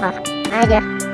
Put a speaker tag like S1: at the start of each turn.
S1: 好慢一